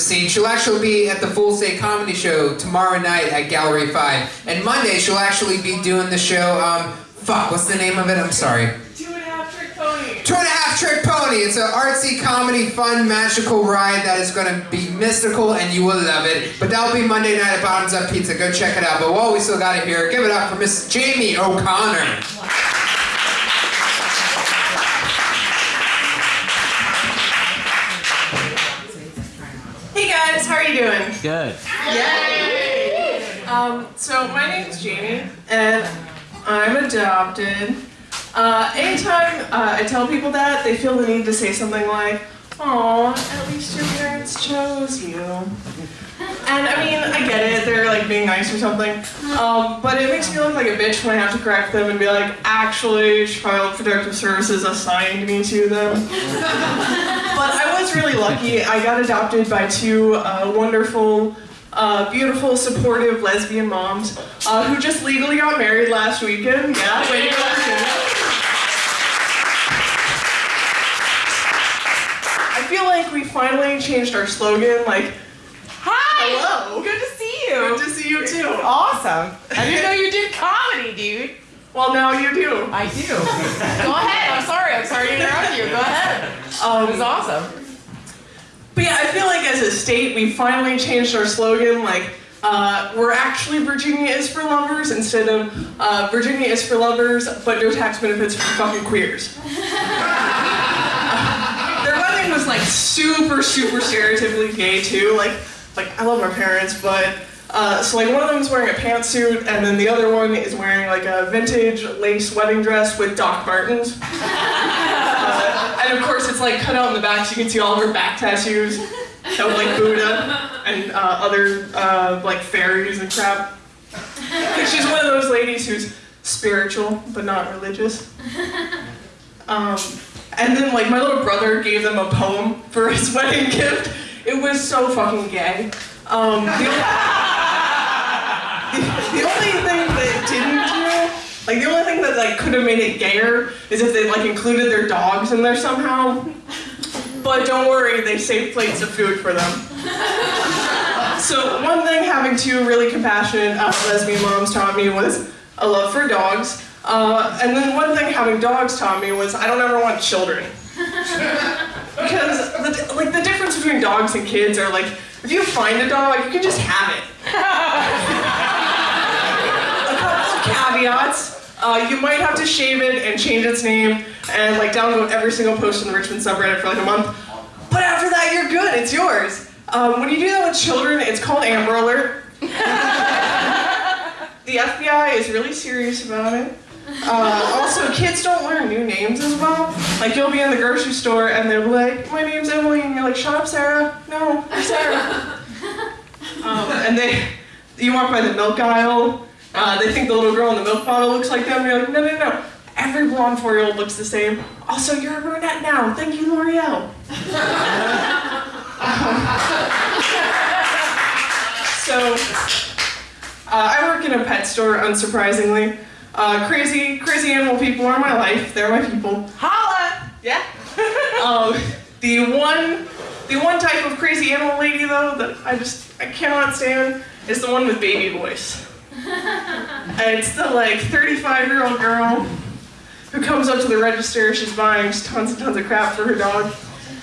the scene. She'll actually be at the Full State Comedy Show tomorrow night at Gallery 5. And Monday, she'll actually be doing the show, um, fuck, what's the name of it? I'm sorry. Two and a half trick pony. Two and a Half Trick Pony. It's an artsy, comedy, fun, magical ride that is going to be mystical and you will love it. But that'll be Monday night at Bottoms Up Pizza. Go check it out. But while we still got it here, give it up for Miss Jamie O'Connor. Hey you doing? Good. Yay! Um, so my name's Jamie, and I'm adopted. Uh, anytime uh, I tell people that, they feel the need to say something like, "Aw, at least your parents chose you." And I mean, I get it, they're like being nice or something. Um, but it makes me look like a bitch when I have to correct them and be like, actually, Child Protective Services assigned me to them. but I was really lucky. I got adopted by two uh, wonderful, uh, beautiful, supportive lesbian moms uh, who just legally got married last weekend. Yeah, way to go. I feel like we finally changed our slogan, like! Hello. Good to see you. good to see you too. Awesome. I didn't know you did comedy, dude. Well, now you do. I do. Go ahead. I'm sorry. I'm sorry to interrupt you. Go ahead. It was Um, awesome. but yeah, I feel like as a state, we finally changed our slogan, like, uh, we're actually Virginia is for lovers instead of uh, Virginia is for lovers, but no tax benefits for fucking queers. Their wedding was like super, super stereotypically gay too. Like, like I love my parents, but uh, so like one of them is wearing a pantsuit, and then the other one is wearing like a vintage lace wedding dress with Doc Martens. Uh, and of course, it's like cut out in the back, so you can see all of her back tattoos. So like Buddha and uh, other uh, like fairies and crap. she's one of those ladies who's spiritual but not religious. Um, and then like my little brother gave them a poem for his wedding gift. It was so fucking gay. Um, the, only, the only thing that didn't do, like the only thing that like could have made it gayer is if they like included their dogs in there somehow. But don't worry, they saved plates of food for them. So one thing having two really compassionate uh, lesbian moms taught me was a love for dogs. Uh, and then one thing having dogs taught me was I don't ever want children. Because the, like the difference between dogs and kids are like if you find a dog, you can just have it. a couple caveats. Uh, you might have to shave it and change its name and like download every single post in the Richmond subreddit for like a month. But after that, you're good. It's yours. Um, when you do that with children, it's called Amber Alert. the FBI is really serious about it. Uh, also, kids don't learn new names as well. Like, you'll be in the grocery store and they'll be like, my name's Emily, and you're like, shut up, Sarah. No, I'm Sarah. Um, and they, you walk by the milk aisle, uh, they think the little girl in the milk bottle looks like them, and you're like, no, no, no. Every blonde four-year-old looks the same. Also, you're a brunette now. Thank you, L'Oreal. so, uh, I work in a pet store, unsurprisingly. Uh, crazy, crazy animal people are my life. They're my people. Holla! Yeah. um, the one, the one type of crazy animal lady though that I just I cannot stand is the one with baby voice. and it's the like 35 year old girl who comes up to the register. She's buying tons and tons of crap for her dog.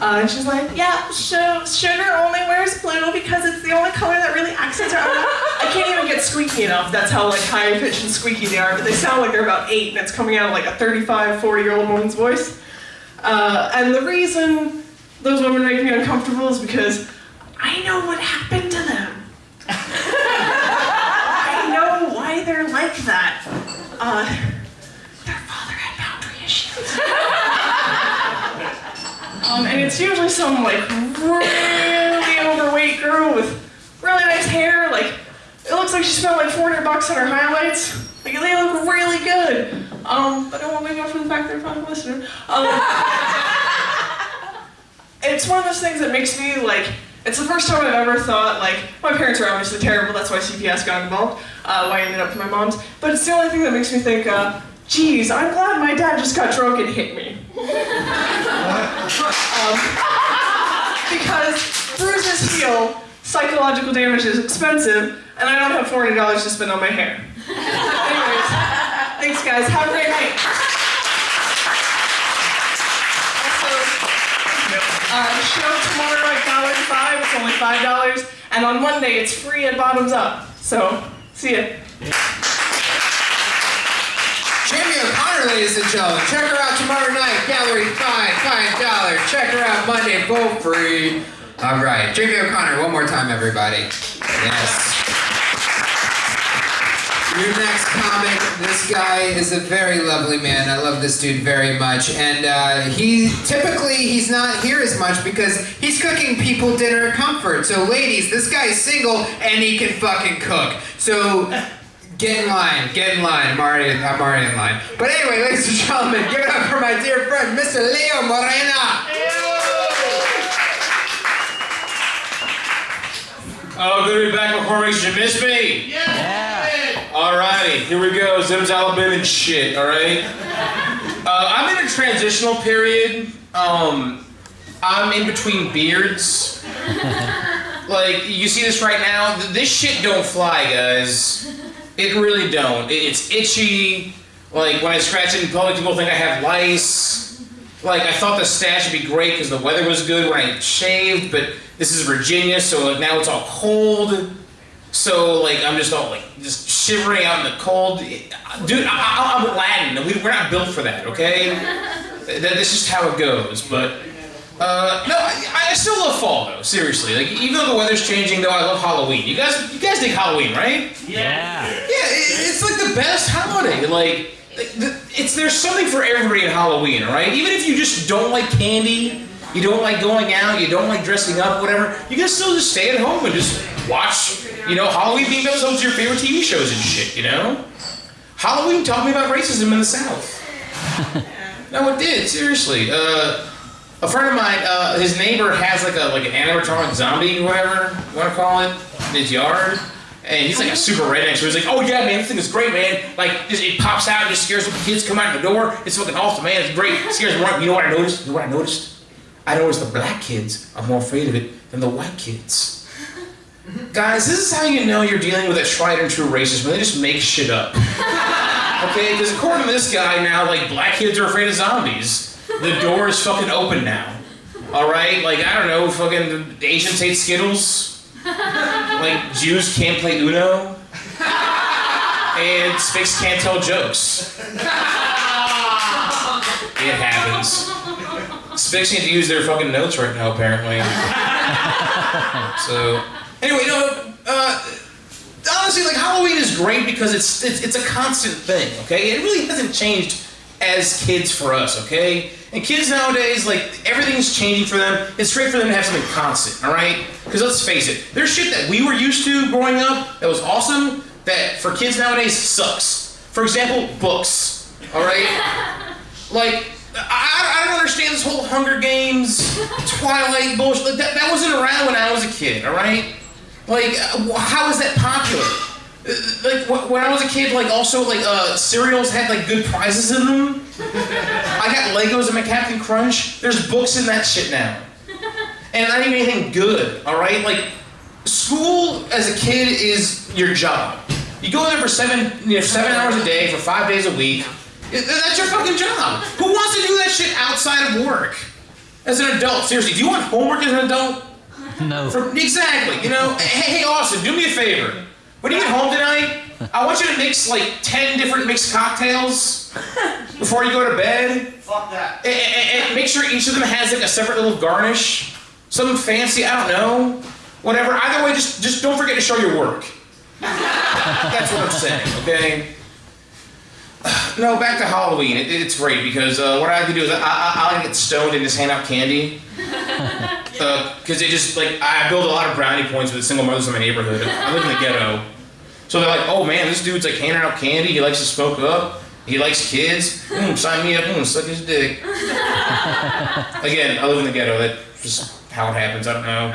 Uh, and she's like, yeah, Sugar only wears blue because it's the only color that really accents her. I can't even get squeaky enough. That's how like high pitched and squeaky they are. But they sound like they're about eight, and it's coming out of like a 35, 40 year old woman's voice. Uh, and the reason those women make me uncomfortable is because I know what happened to them. I know why they're like that. Uh, their father had boundary issues. Um, and it's usually some like really overweight girl with really nice hair. Like it looks like she spent like 400 bucks on her highlights. Like they look really good. Um, but I won't make up for the fact they're probably listening. Um, it's one of those things that makes me like. It's the first time I've ever thought like my parents are obviously terrible. That's why CPS got involved. Uh, why I ended up with my mom's. But it's the only thing that makes me think. Uh, Geez, I'm glad my dad just got drunk and hit me. Um, because bruises heal, psychological damage is expensive, and I don't have $40 to spend on my hair. Anyways, thanks guys. Have a great night. Also, uh, show tomorrow at Gallery 5, it's only $5, and on Monday it's free at Bottoms Up. So, see ya. O'Connor, ladies and gentlemen. Check her out tomorrow night, Gallery 5, $5. Check her out Monday, both free. All right, Jamie O'Connor, one more time, everybody. Yes. Your next comic, this guy is a very lovely man. I love this dude very much. And uh, he, typically, he's not here as much because he's cooking people dinner at comfort. So ladies, this guy's single and he can fucking cook. So get in line, get in line. I'm already, I'm already in line. But anyway, ladies and gentlemen, give it up for my dear friend, Mr. Leo Moreno. Oh, good to be back before makes you miss me. Yeah. Alrighty, here we go. Zimzalabim and shit. All right. Uh, I'm in a transitional period. Um, I'm in between beards. Like you see this right now. This shit don't fly, guys. It really don't. It- It's itchy. Like when I scratch it in public, people think I have lice. Like I thought the stash would be great because the weather was good when I shaved, but this is Virginia, so like now it's all cold. So like I'm just all like just shivering out in the cold, dude. I, I'm Latin. We, we're not built for that, okay? That, that's just how it goes. But uh, no, I, I still love fall though. Seriously, like even though the weather's changing, though I love Halloween. You guys, you guys dig Halloween, right? Yeah. Yeah, it, it's like the best holiday. Like, like, it's there's something for everybody in Halloween, right? Even if you just don't like candy, you don't like going out, you don't like dressing up, whatever, you can still just stay at home and just watch, you know, Halloween themed episodes of your favorite TV shows and shit, you know? Halloween taught me about racism in the South. no, it did, seriously. Uh, a friend of mine, uh, his neighbor has like a like an animatronic zombie, whatever you want to call it, in his yard. And he's like a super redneck, so he's like, "Oh yeah, man, this thing is great, man! Like, just, it pops out and just scares the kids come out the door. It's fucking awesome, man! It's great. It scares them right. You know what I noticed? You know what I noticed? I noticed the black kids are more afraid of it than the white kids. Guys, this is how you know you're dealing with a tried and true racist when they just make shit up. Okay, because according to this guy now, like black kids are afraid of zombies. The door is fucking open now. All right, like I don't know, fucking Asians hate Skittles. Like Jews can't play Uno. And Spix can't tell jokes. It happens. Spix need to use their fucking notes right now, apparently. So, anyway, no, uh, honestly, like Halloween is great because it's, it's it's a constant thing. Okay, it really hasn't changed as kids for us. Okay, and kids nowadays, like everything's changing for them. It's great for them to have something constant. All right, because let's face it, there's shit that we were used to growing up that was awesome that for kids nowadays sucks. For example, books. All right. Like, I, I don't understand this whole Hunger Games, Twilight bullshit. Like, That, that wasn't around when I was a kid, all right? Like, uh, how is that popular? Like, when I was a kid, like, also, like, uh, cereals had, like, good prizes in them. I got Legos in my Captain Crunch. There's books in that shit now. And not even anything good, all right? Like, school as a kid is your job. You go there for seven, you know, seven hours a day for five days a week. That's your fucking job. Who wants to do that shit outside of work? As an adult, seriously, do you want homework as an adult? No. For, exactly. You know, hey, hey, Austin, do me a favor. When you get home tonight, I want you to mix like ten different mixed cocktails before you go to bed. Fuck that. And, and- and make sure each of them has like a separate little garnish, something fancy. I don't know, whatever. Either way, just just don't forget to show your work. That's what I'm saying. Okay. No, back to Halloween. It, it's great because uh, what I can do is I, I, I get stoned and just hand out candy. Because it just like I build a lot of brownie points with the single mothers in my neighborhood. I live in the ghetto, so they're like, "Oh man, this dude's like handing out candy. He likes to smoke up. He likes kids. Mm, sign me up. Mm, suck his dick." Again, I live in the ghetto. That's just how it happens. I don't know.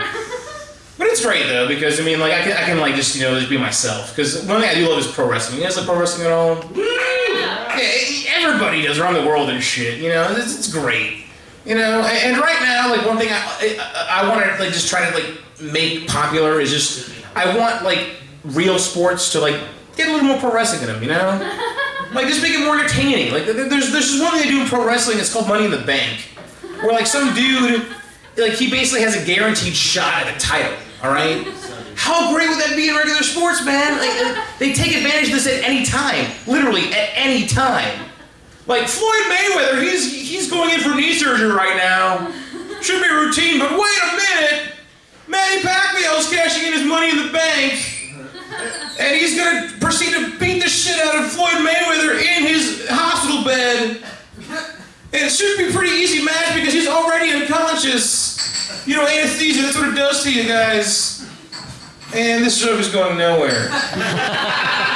But it's great though because I mean, like I can, I can like just you know just be myself. Because one thing I do love is pro wrestling. You guys like pro wrestling at all? Yeah, everybody does around the world and shit. You know, it's, it's great. You know, and, and right now, like one thing I I, I want to like just try to like make popular is just I want like real sports to like get a little more pro wrestling in them. You know, like just make it more entertaining. Like there's there's this one thing they do in pro wrestling. It's called Money in the Bank, where like some dude like he basically has a guaranteed shot at a title. All right. How great would that be in regular sports, man? Like they take advantage of this at any time, literally at any time. Like Floyd Mayweather, he's he's going in for knee surgery right now. Should be routine, but wait a minute! Manny Pacquiao's cashing in his money in the bank, and he's gonna proceed to beat the shit out of Floyd Mayweather in his hospital bed. And it should be a pretty easy match because he's already unconscious. You know, anesthesia, that's what it does to you guys. And this joke is going nowhere.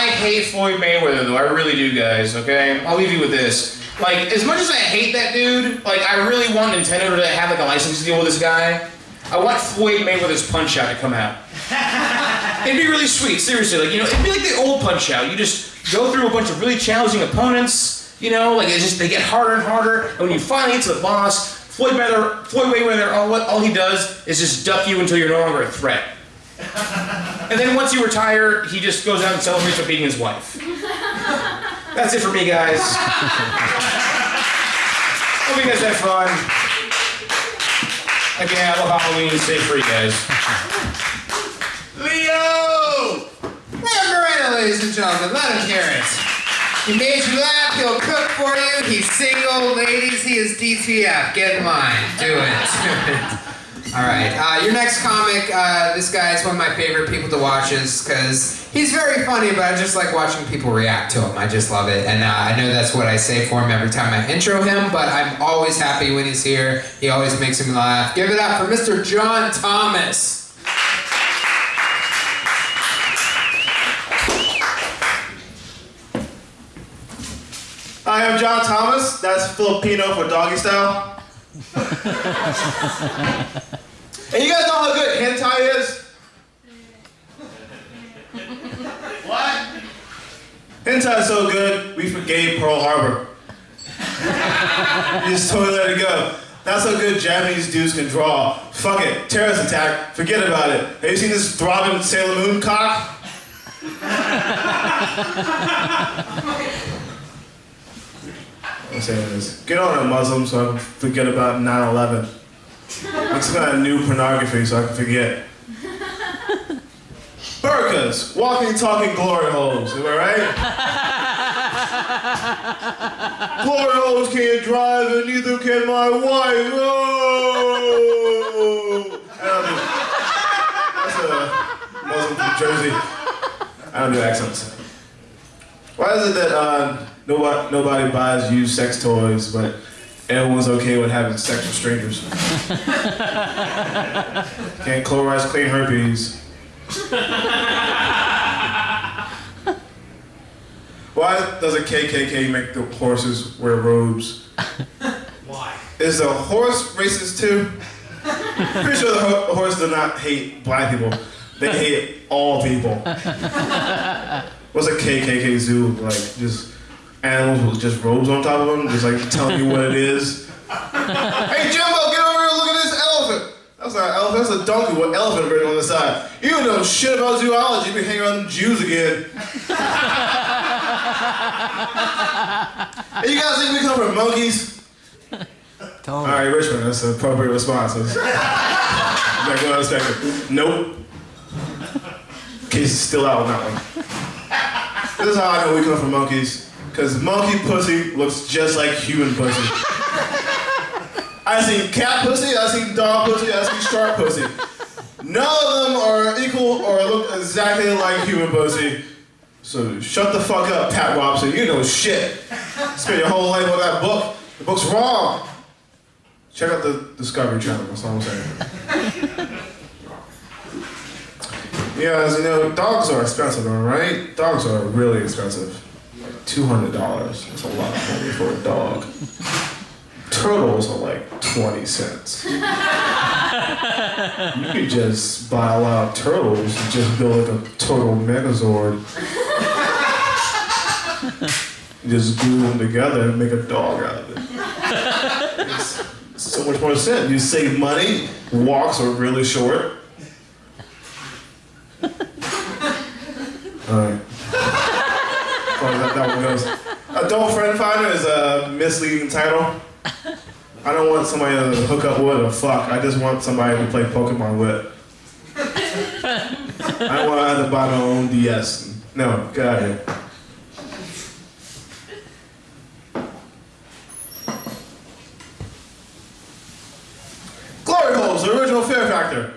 I hate Floyd Mayweather though. I really do, guys. Okay, I'll leave you with this. Like, as much as I hate that dude, like I really want Nintendo to have like a license deal with this guy. I want Floyd Mayweather's Punch Out to come out. It'd be really sweet, seriously. Like you know, it'd be like the old Punch Out. You just go through a bunch of really challenging opponents. You know, like it's just they get harder and harder, and when you finally get to the boss, Floyd Mayweather, Floyd Mayweather, all all he does is just duck you until you're no longer a threat. And then once you retire, he just goes out and celebrates with beating his wife. That's it for me, guys. Hope you guys had fun. Again, I love Halloween. Stay free, guys. Leo! Leo Moreno, ladies and gentlemen, let him hear it. He made you laugh, he'll cook for you, he's single, ladies, he is DTF. Get in line, do it, do it. All right, uh, your next comic, uh, this guy is one of my favorite people to watch is because he's very funny, but I just like watching people react to him. I just love it. And uh, I know that's what I say for him every time I intro him, but I'm always happy when he's here. He always makes me laugh. Give it up for Mr. John Thomas. Hi, I'm John Thomas. That's Filipino for doggy style. And you guys know how good hentai is? what? Hentai is so good, we forgave Pearl Harbor. you just totally let it go. That's how good Japanese dudes can draw. Fuck it, terrorist attack, forget about it. Have you seen this throbbing Sailor Moon cock? I'm saying is, get on it, Muslim, so I can forget about 9/11. Make some kind of new pornography so I can forget. Burkas, walking, talking glory holes. Am I right? glory holes can't drive, and neither can my wife. Oh! I don't do- That's a Muslim from Jersey. I don't do accents. Why is it that uh, nobody, nobody buys used sex toys, but everyone's okay with having sex with strangers? Can't Clorox clean herpes. Why does a KKK make the horses wear robes? Why? Is the horse racist too? Pretty sure the ho- horse does not hate black people. They hate all people. What's a KKK zoo like? Just animals with just robes on top of them, just like telling you what it is. hey Jimbo, get over here and look at this elephant. That's not an elephant, that's a donkey with elephant written on the side. You don't know shit about zoology, you been hanging around them Jews again. hey, you guys think we come from monkeys? Alright, Richmond, that's an appropriate response. Like what I expected. Nope. Case is still out on that one. This is how I know we come from monkeys. Cause monkey pussy looks just like human pussy. I seen cat pussy, I seen dog pussy, I seen shark pussy. None of them are equal or look exactly like human pussy. So shut the fuck up, Pat Robson. You know shit. Spend your whole life on that book. The book's wrong. Check out the Discovery Channel. That's all I'm saying. Yeah, as you know, dogs are expensive, right? Dogs are really expensive. Like two hundred dollars. That's a lot of money for a dog. Turtles are like twenty cents. you could just buy a lot of turtles and just build like a turtle megazord. Just glue them together and make a dog out of it. It's, so much more sense. You save money, walks are really short. Alright. Oh, that, that one goes. Adult Friend Finder is a misleading title. I don't want somebody to hook up with or fuck. I just want somebody to play Pokemon with. I want to to buy my own DS. No, get out of here. Glory holes, the original Fear Factor.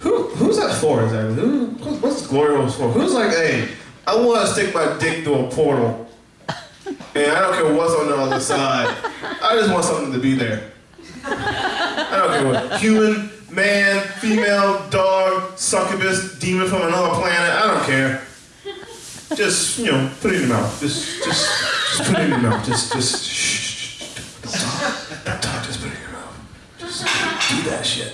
Who, who's that for exactly? Who, what's glory holes for? Who's like, hey, I want to stick my dick through a portal, and I don't care what's on the other side. I just want something to be there. I don't care what. Human, man, female, dog, succubus, demon from another planet. I don't care. Just you know, put it in your mouth. Just, just, just put it in your mouth. Just, just. Shh. shh, shh. Don't talk. Don't talk. Just put it in your mouth. Just do that shit.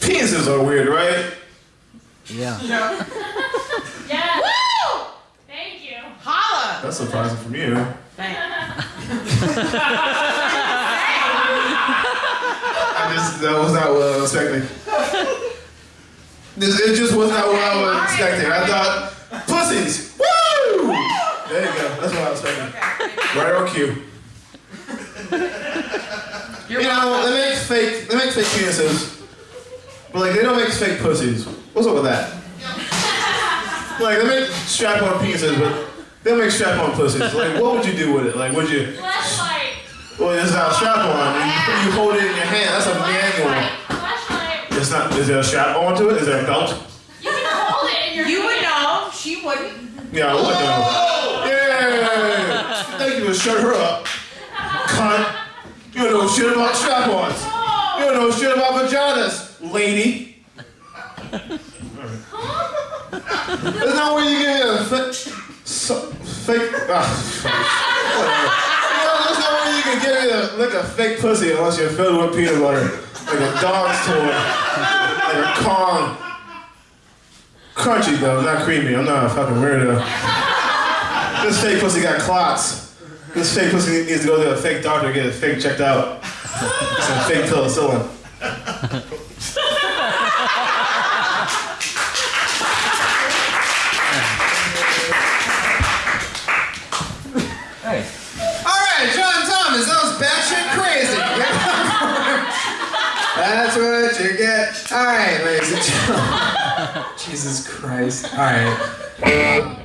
Penises are weird, right? Yeah. Yes. Woo! Thank you. Holla! That's surprising from you. Thank I just that was not what I was expecting. This, it just was not what I was expecting. I thought pussies. Woo! There you go. That's what I was expecting. Right on cue. You're You know, welcome. they make fake they make fake penises. But like they don't make fake pussies. What's up with that? Like they make strap on penises, but they don't make strap on pussies. Like what would you do with it? Like would you Fleshlight. well it's not a strap on. You, you hold it in your hand, that's a manual. Fleshlight. It's not is there a strap on to it? Is there a belt? You can hold it in your You would know. She wouldn't. Yeah, I would know. Oh! For shut her up. Cunt. You don't know shit about strap-ons. You don't know shit about vaginas, lady. That's not where you get a fake, so, fake, ah. That's not where you can get a, like a fake pussy unless you're filled with peanut butter. Like a dog's toy. Like a Kong. Crunchy though, not creamy. I'm not a fucking weirdo. This fake pussy got clots. This fake pussy needs to go to a fake doctor to get it fake checked out. Some fake penicillin. Hey. All right, John Thomas, that was batshit crazy. That's what you get. All right, ladies and gentlemen. Jesus Christ. All right. Uh,